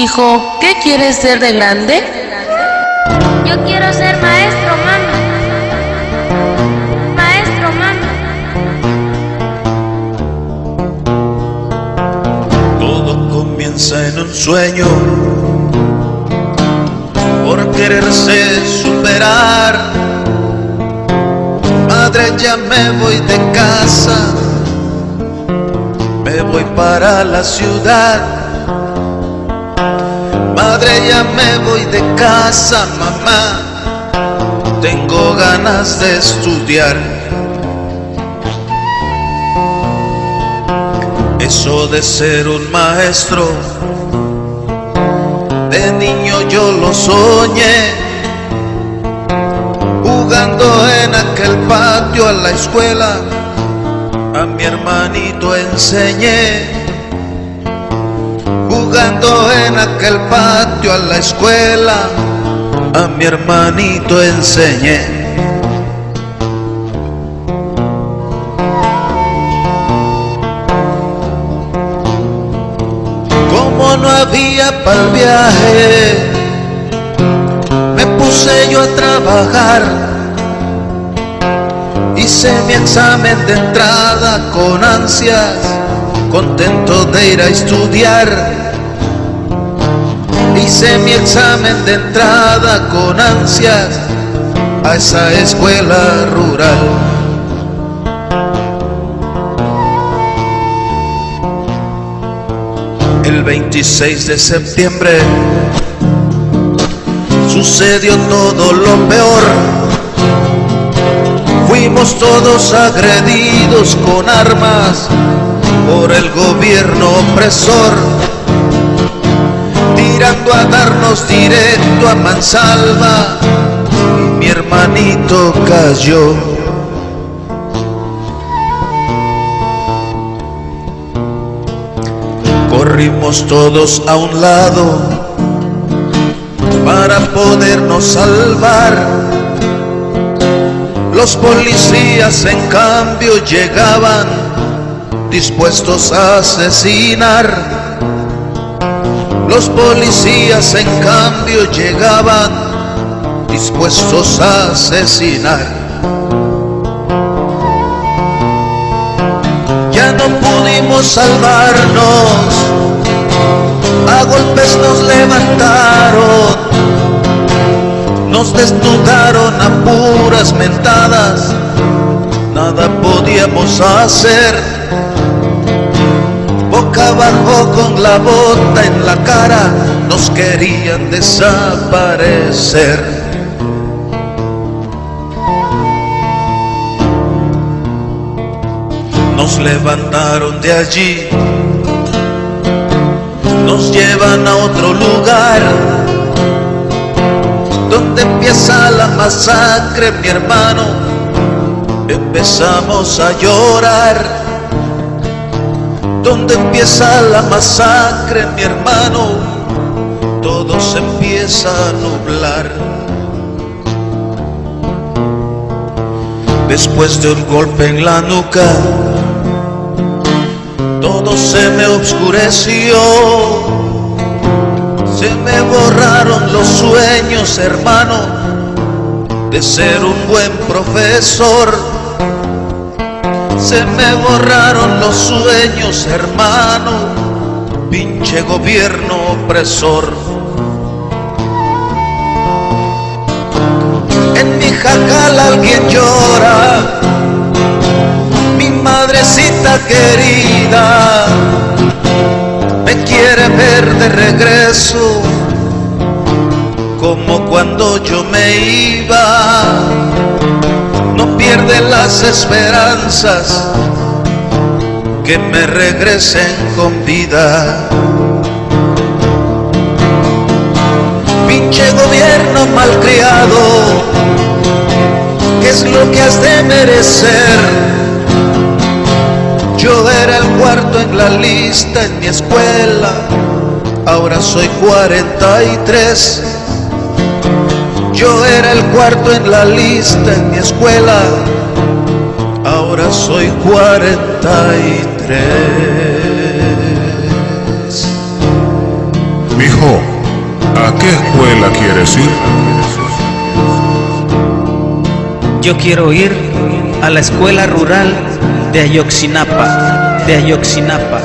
Hijo, ¿qué quieres ser de grande? Yo quiero ser maestro, mami. Maestro, mami. Todo comienza en un sueño por quererse superar. Madre, ya me voy de casa, me voy para la ciudad Madre, ya me voy de casa, mamá. Tengo ganas de estudiar. Eso de ser un maestro, de niño yo lo soñé. Jugando en aquel patio a la escuela, a mi hermanito enseñé jugando en aquel patio a la escuela, a mi hermanito enseñé. Como no había para el viaje, me puse yo a trabajar. Hice mi examen de entrada con ansias, contento de ir a estudiar Hice mi examen de entrada con ansias a esa escuela rural. El 26 de septiembre sucedió todo lo peor. Fuimos todos agredidos con armas por el gobierno opresor directo a mansalva mi hermanito cayó. Corrimos todos a un lado para podernos salvar. Los policías en cambio llegaban dispuestos a asesinar los policías en cambio llegaban dispuestos a asesinar. Ya no pudimos salvarnos, a golpes nos levantaron, nos desnudaron a puras mentadas, nada podíamos hacer abajo con la bota en la cara, nos querían desaparecer. Nos levantaron de allí, nos llevan a otro lugar, donde empieza la masacre, mi hermano, empezamos a llorar donde empieza la masacre, mi hermano, todo se empieza a nublar. Después de un golpe en la nuca, todo se me oscureció. Se me borraron los sueños, hermano, de ser un buen profesor se me borraron los sueños, hermano, pinche gobierno opresor. En mi jacal alguien llora, mi madrecita querida, me quiere ver de regreso, como cuando yo me iba pierde las esperanzas que me regresen con vida. Pinche gobierno malcriado, ¿qué es lo que has de merecer? Yo era el cuarto en la lista en mi escuela, ahora soy 43 yo era el cuarto en la lista en mi escuela, ahora soy 43. Mijo, ¿a qué escuela quieres ir? Yo quiero ir a la escuela rural de Ayoxinapa, de Ayoxinapa.